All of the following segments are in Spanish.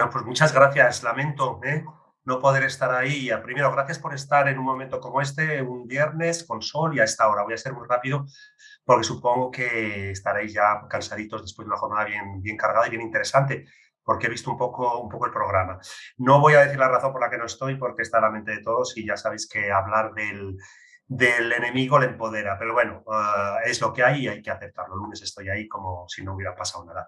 Bueno, pues muchas gracias. Lamento ¿eh? no poder estar ahí. Primero, gracias por estar en un momento como este, un viernes con sol y a esta hora. Voy a ser muy rápido porque supongo que estaréis ya cansaditos después de una jornada bien, bien cargada y bien interesante porque he visto un poco, un poco el programa. No voy a decir la razón por la que no estoy, porque está en la mente de todos y ya sabéis que hablar del, del enemigo le empodera. Pero bueno, ah, es lo que hay y hay que aceptarlo. El lunes estoy ahí como si no hubiera pasado nada.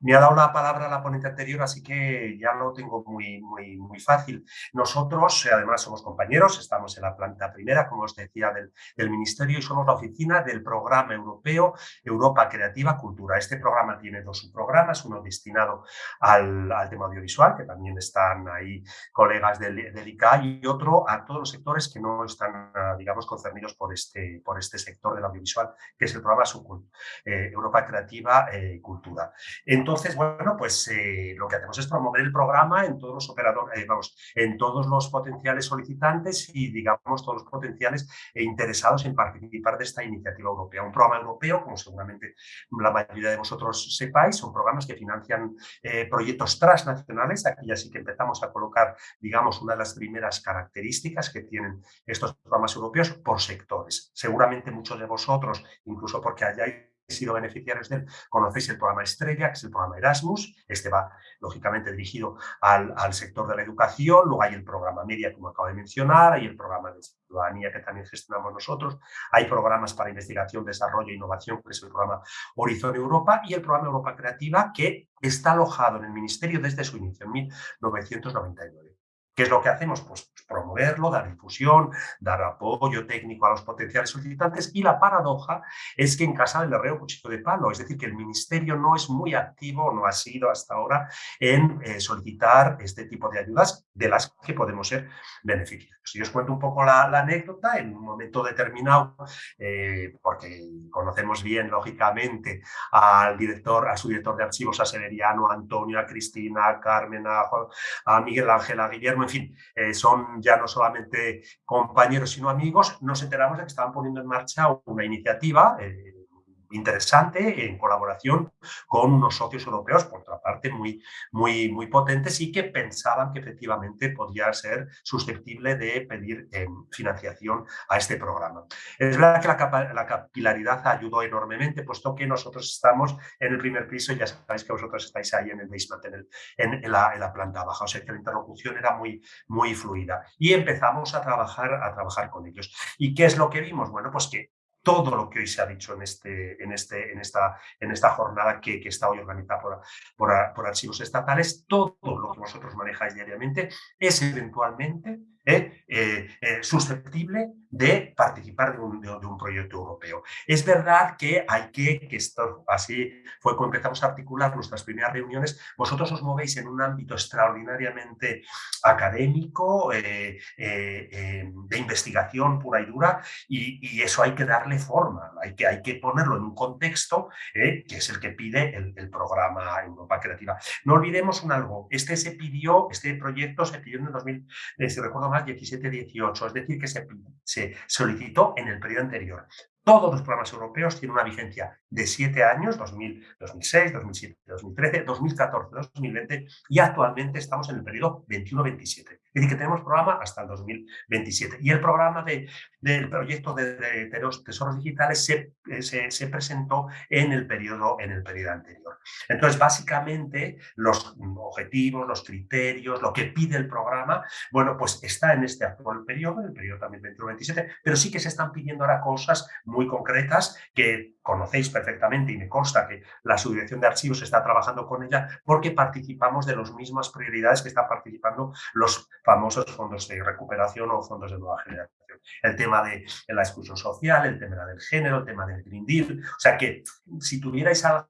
Me ha dado la palabra la ponente anterior, así que ya lo tengo muy, muy, muy fácil. Nosotros, además, somos compañeros, estamos en la planta primera, como os decía, del, del Ministerio y somos la oficina del programa europeo Europa Creativa Cultura. Este programa tiene dos subprogramas, uno destinado al, al tema audiovisual, que también están ahí colegas del, del ICA, y otro a todos los sectores que no están, ah, digamos, por este, por este sector del audiovisual, que es el programa Subcult, eh, Europa Creativa eh, Cultura. Entonces, bueno, pues eh, lo que hacemos es promover el programa en todos los operadores, vamos, en todos los potenciales solicitantes y, digamos, todos los potenciales interesados en participar de esta iniciativa europea. Un programa europeo, como seguramente la mayoría de vosotros sepáis, son programas que financian proyectos transnacionales. Aquí ya sí que empezamos a colocar, digamos, una de las primeras características que tienen estos programas europeos sectores. Seguramente muchos de vosotros, incluso porque hayáis sido beneficiarios de él, conocéis el programa Estrella, que es el programa Erasmus. Este va, lógicamente, dirigido al, al, sector de la educación. Luego hay el programa Media, como acabo de mencionar. Hay el programa de ciudadanía, que también gestionamos nosotros. Hay programas para investigación, desarrollo e innovación, que es el programa Horizon Europa. Y el programa Europa Creativa, que está alojado en el Ministerio desde su inicio, en 1999. ¿Qué es lo que hacemos? Pues promoverlo, dar difusión, dar apoyo técnico a los potenciales solicitantes y la paradoja es que en casa del herrero cuchillo de palo, es decir, que el ministerio no es muy activo, no ha sido hasta ahora en eh, solicitar este tipo de ayudas de las que podemos ser beneficiarios. Si os cuento un poco la, anécdota, en un momento determinado, eh, porque conocemos bien, lógicamente, al director, a su director de archivos, a Severiano, a Antonio, a Cristina, a Carmen, a, a Miguel Ángel, a Guillermo, en fin, eh, son ya no solamente compañeros, sino amigos, nos enteramos de que estaban poniendo en marcha una iniciativa eh, interesante en colaboración con unos socios europeos, por otra parte, muy, muy, muy potentes y que pensaban que efectivamente podía ser susceptible de pedir eh, financiación a este programa. Es verdad que la, la, capilaridad ayudó enormemente, puesto que nosotros estamos en el primer piso y ya sabéis que vosotros estáis ahí en el basement, en, la, en la, planta baja, o sea que la interlocución era muy, muy fluida. Y empezamos a trabajar, a trabajar con ellos. ¿Y qué es lo que vimos? Bueno, pues que todo lo que hoy se ha dicho en, este, en, este, en, esta, en esta jornada que, está hoy organizada por, por, por, archivos estatales, todo lo que vosotros manejáis diariamente es eventualmente ¿eh? Eh, eh, susceptible de participar de un, proyecto europeo. Es verdad que hay que, que esto así fue cuando empezamos a articular nuestras primeras reuniones, vosotros os movéis en un ámbito extraordinariamente académico, de investigación pura y dura, y, eso hay que darle forma, hay que, hay que ponerlo en un contexto que es el que pide el, el, programa Europa Creativa. No olvidemos un algo, este se pidió, este proyecto se pidió en el 2000, si recuerdo 17-18, es decir, que se, se solicitó en el periodo anterior. Todos los programas europeos tienen una vigencia de siete años, 2000, 2006, 2007, 2013, 2014, 2020 y actualmente estamos en el periodo 21-27. Es decir, que tenemos programa hasta el 2027. Y el programa de, del proyecto de, de, de, los tesoros digitales se, se, se, presentó en el, periodo, en el periodo anterior. Entonces, básicamente, los objetivos, los criterios, lo que pide el programa, bueno, pues está en este actual periodo, en el periodo también 21-27, pero sí que se están pidiendo ahora cosas muy concretas que conocéis perfectamente y me consta que la subdirección de archivos está trabajando con ella porque participamos de las mismas prioridades que están participando los famosos fondos de recuperación o fondos de nueva generación. El tema de la exclusión social, el tema del género, el tema del Green Deal. O sea que si tuvierais algo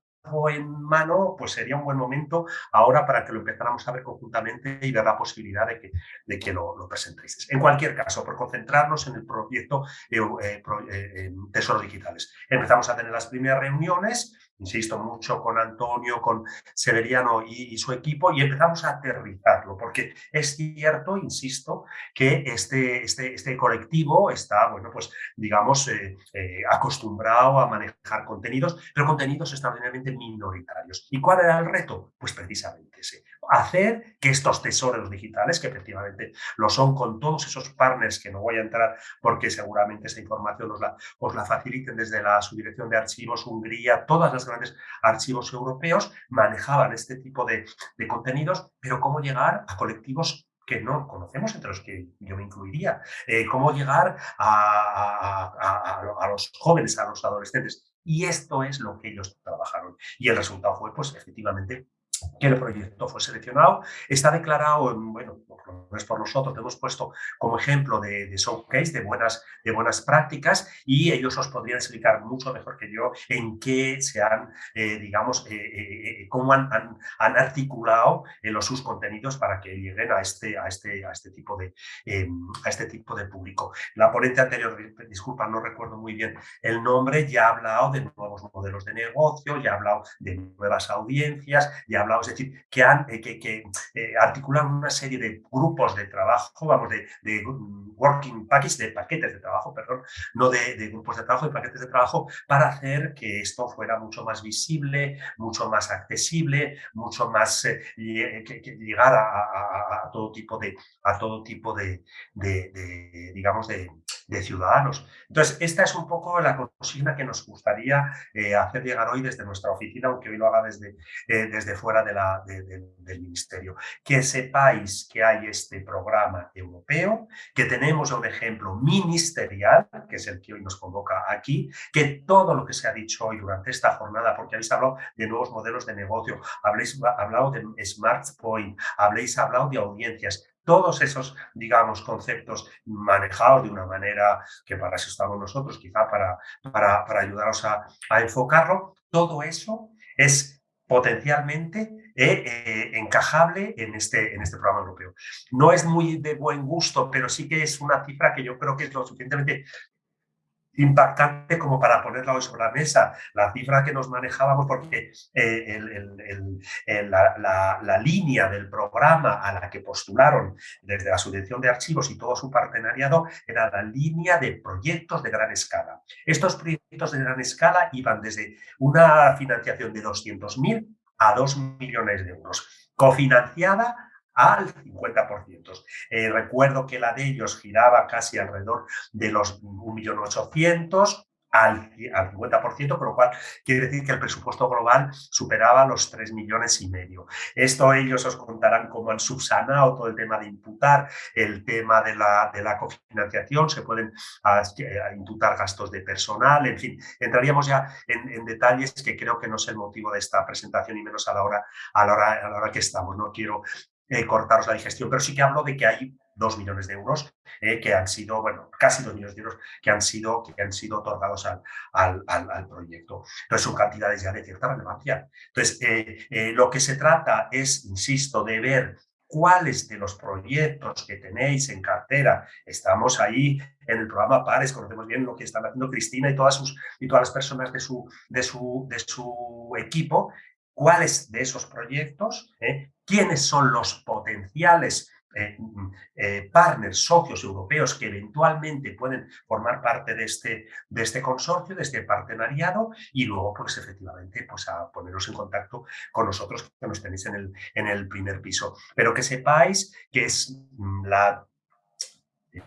en mano, pues sería un buen momento ahora para que lo empezáramos a ver conjuntamente y ver la posibilidad de que, de que lo, lo presentéis. En cualquier caso, por concentrarnos en el proyecto eh, eh, eh, Tesoros Digitales. Empezamos a tener las primeras reuniones, insisto mucho con Antonio, con Severiano y, su equipo, y empezamos a aterrizar explicarlo, porque es cierto, insisto, que este, este, este colectivo está, bueno, pues digamos, eh, eh, acostumbrado a manejar contenidos, pero contenidos extraordinariamente minoritarios. ¿Y cuál era el reto? Pues precisamente hacer que estos tesoros digitales, que efectivamente lo son con todos esos partners que no voy a entrar porque seguramente esa información os la, os la faciliten desde la subdirección de archivos Hungría, todas las grandes archivos europeos manejaban este tipo de, de contenidos, pero cómo llegar a colectivos que no conocemos, entre los que yo me incluiría. Eh, cómo llegar a, a, a, los jóvenes, a los adolescentes. Y esto es lo que ellos trabajaron. Y el resultado fue, pues, efectivamente, que el proyecto fue seleccionado. Está declarado, en, bueno, por nosotros, hemos puesto como ejemplo de, de, showcase, de buenas, de buenas prácticas y ellos os podrían explicar mucho mejor que yo en qué se han, eh, digamos, eh, eh, eh cómo han, han, han articulado los, sus contenidos para que lleguen a este, a este, a este, tipo, de, em, a este tipo de público. La ponente anterior, disculpa, no recuerdo muy bien el nombre, ya ha hablado de nuevos modelos de negocio, ya ha hablado de nuevas audiencias, ya ha hablado, es decir, que, han, que, que articulan una serie de grupos de trabajo, vamos, de, working packages, de paquetes de trabajo, perdón, no de, grupos de trabajo, de paquetes de trabajo, para hacer que esto fuera mucho más visible, mucho más accesible, mucho más, eh, que, que llegar a, todo tipo de, a todo tipo de digamos, de, de ciudadanos. Entonces, esta es un poco la consigna que nos gustaría eh, hacer llegar hoy desde nuestra oficina, aunque hoy lo haga desde, eh, desde fuera de del Ministerio. Que sepáis que hay este programa europeo, que tenemos un ejemplo ministerial, que es el que hoy nos convoca aquí, que todo lo que se ha dicho hoy durante esta jornada, porque habéis hablado de nuevos modelos de negocio, habéis hablado de Smart Point, habéis hablado de audiencias, todos esos, digamos, conceptos manejados de una manera que para eso estamos nosotros, quizá para, para, para ayudaros a, a, enfocarlo, todo eso es potencialmente eh, eh, encajable en este, en este programa europeo. No es muy de buen gusto, pero sí que es una cifra que yo creo que es lo suficientemente impactante como para ponerla hoy sobre la mesa. La cifra que nos manejábamos, porque eh, la, la, línea del programa a la que postularon desde la subvención de archivos y todo su partenariado era la línea de proyectos de gran escala. Estos proyectos de gran escala iban desde una financiación de 200.000 a 2 millones de euros, cofinanciada al 50%. Eh, recuerdo que la de ellos giraba casi alrededor de los 1.800.000 al, al 50%, con lo cual quiere decir que el presupuesto global superaba los 3 millones y medio. Esto ellos os contarán cómo han subsanado todo el tema de imputar, el tema de la, de la cofinanciación, se pueden a, a imputar gastos de personal, en fin, entraríamos ya en, en, detalles que creo que no es el motivo de esta presentación y menos a la hora, a la hora, a la hora que estamos. No quiero eh, cortaros la digestión, pero sí que hablo de que hay dos millones de euros eh, que han sido, bueno, casi dos millones de euros que han sido, que han sido otorgados al, al, al, proyecto. Entonces son cantidades ya de cierta relevancia. Entonces, eh, lo que se trata es, insisto, de ver cuáles de los proyectos que tenéis en cartera, estamos ahí en el programa PARES, conocemos bien lo que están haciendo Cristina y todas, sus, y todas las personas de su, de su, de su equipo, cuáles de esos proyectos, eh, quiénes son los potenciales eh, eh, partners, socios europeos que eventualmente pueden formar parte de este, de este consorcio, de este partenariado y luego, pues efectivamente, pues a poneros en contacto con nosotros que nos tenéis en el, en el primer piso. Pero que sepáis que es mm, la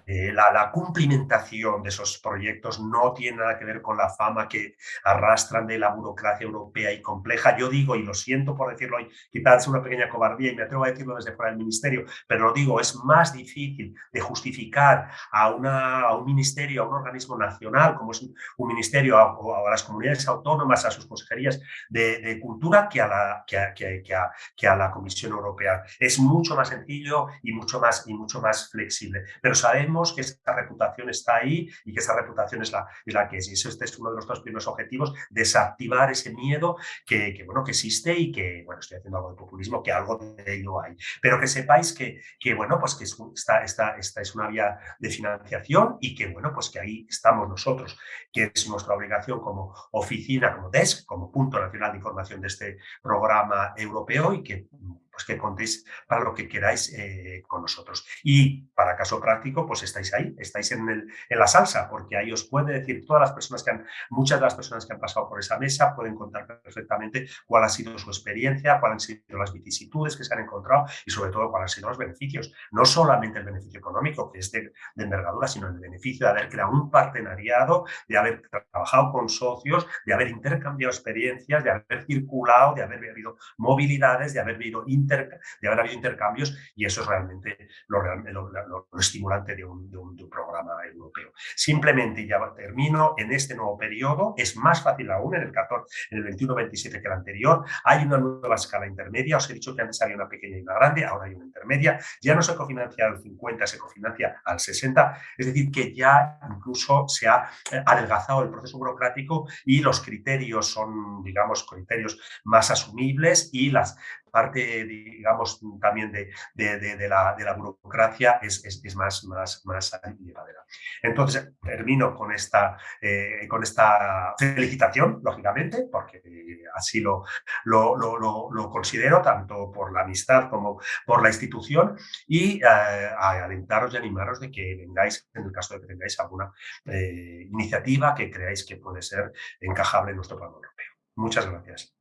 eh, la, la, cumplimentación de esos proyectos no tiene nada que ver con la fama que arrastran de la burocracia europea y compleja. Yo digo, y lo siento por decirlo hoy, quizás es una pequeña cobardía y me atrevo a decirlo desde fuera del ministerio, pero lo digo, es más difícil de justificar a, una, a un ministerio, a un organismo nacional, como es un, ministerio, a, a, las comunidades autónomas, a sus consejerías de, de cultura, que a, la, que, a, que, que a la Comisión Europea. Es mucho más sencillo y mucho más, y mucho más flexible. Pero sabemos sabemos que esa reputación está ahí y que esa reputación es la, es la que es. Y eso este es uno de nuestros primeros objetivos, desactivar ese miedo que, bueno, que existe y que, bueno, estoy haciendo algo de populismo, que algo de ello hay. Pero que sepáis que, que bueno, pues que esta, esta, esta es una vía de financiación y que, bueno, pues que ahí estamos nosotros, que es nuestra obligación como oficina, como DESC, como punto nacional de información de este programa europeo y que pues que contéis para lo que queráis eh, con nosotros. Y para caso práctico, pues estáis ahí, estáis en, el, en, la salsa, porque ahí os puede decir todas las personas que han, muchas de las personas que han pasado por esa mesa pueden contar perfectamente cuál ha sido su experiencia, cuáles han sido las vicisitudes que se han encontrado y sobre todo cuáles han sido los beneficios. No solamente el beneficio económico, que es de, de envergadura, sino el beneficio de haber creado un partenariado, de haber trabajado con socios, de haber intercambiado experiencias, de haber circulado, de haber habido movilidades, de haber habido, de haber habido intercambios y eso es realmente lo, estimulante de un, programa europeo. Simplemente, ya termino, en este nuevo periodo es más fácil aún en el 14, en el 21-27 que el anterior, hay una nueva escala intermedia, os he dicho que antes había una pequeña y una grande, ahora hay una intermedia, ya no se cofinancia al 50, se cofinancia al 60, es decir, que ya incluso se ha eh, adelgazado el proceso burocrático y los criterios son, digamos, criterios más asumibles y las parte, digamos, también de, de, de, de la, burocracia es, es, más, más, más llevadera. Entonces, termino con esta, eh, con esta felicitación, lógicamente, porque así lo, lo, lo, lo, considero, tanto por la amistad como por la institución, y eh, alentaros y animaros de que vengáis, en el caso de que tengáis alguna eh, iniciativa que creáis que puede ser encajable en nuestro plano europeo. Muchas gracias.